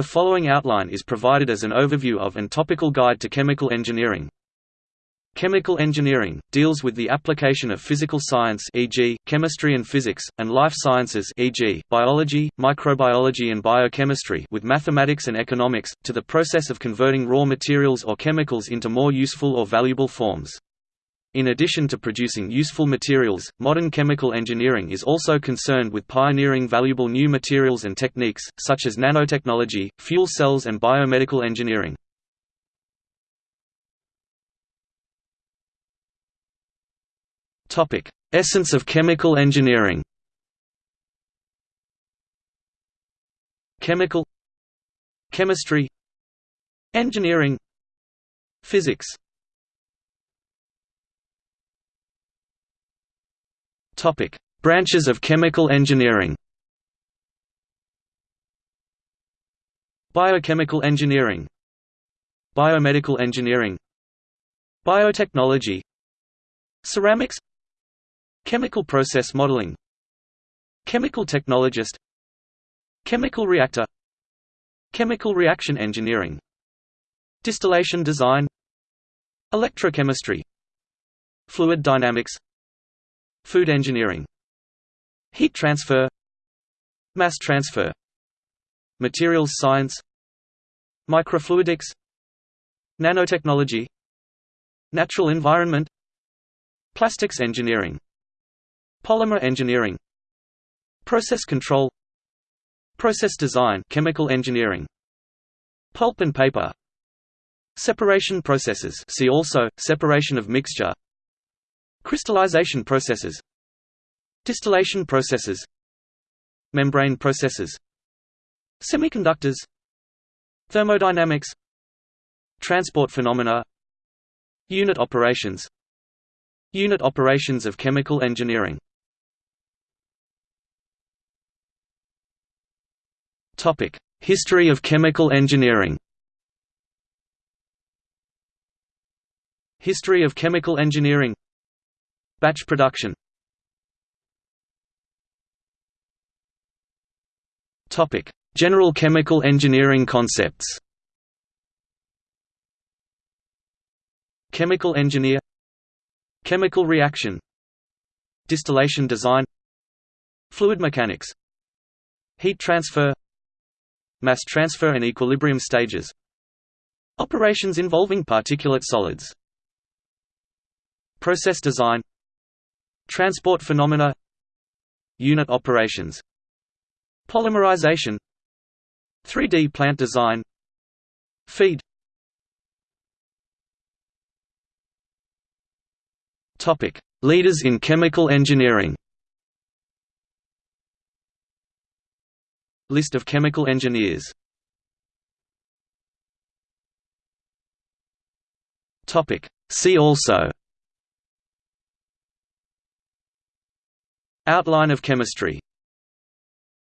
The following outline is provided as an overview of and topical guide to chemical engineering. Chemical engineering deals with the application of physical science e.g., chemistry and physics, and life sciences e.g., biology, microbiology and biochemistry with mathematics and economics, to the process of converting raw materials or chemicals into more useful or valuable forms. In addition to producing useful materials, modern chemical engineering is also concerned with pioneering valuable new materials and techniques, such as nanotechnology, fuel cells and biomedical engineering. Essence of chemical engineering Chemical Chemistry Engineering Physics Topic: Branches of chemical engineering. Biochemical engineering, Biomedical engineering, Biotechnology, Ceramics, Chemical process modeling, Chemical technologist, Chemical reactor, Chemical reaction engineering, Distillation design, Electrochemistry, Fluid dynamics, Food engineering Heat transfer Mass transfer Materials science Microfluidics Nanotechnology Natural environment Plastics engineering Polymer engineering Process control Process design chemical engineering Pulp and paper Separation processes see also, separation of mixture Crystallization processes Distillation processes Membrane processes Semiconductors Thermodynamics Transport phenomena Unit operations Unit operations of chemical engineering. History of chemical engineering. History of chemical engineering Batch production. General chemical engineering concepts. Chemical engineer. Chemical reaction. Distillation design. Fluid mechanics. Heat transfer. Mass transfer and equilibrium stages. Operations involving particulate solids. Process design Transport phenomena Unit operations Polymerization 3D plant design Feed Topic: Leaders in chemical engineering. List of chemical engineers. Topic: See also Outline of chemistry